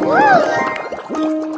Woo!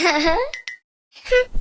Ha ha.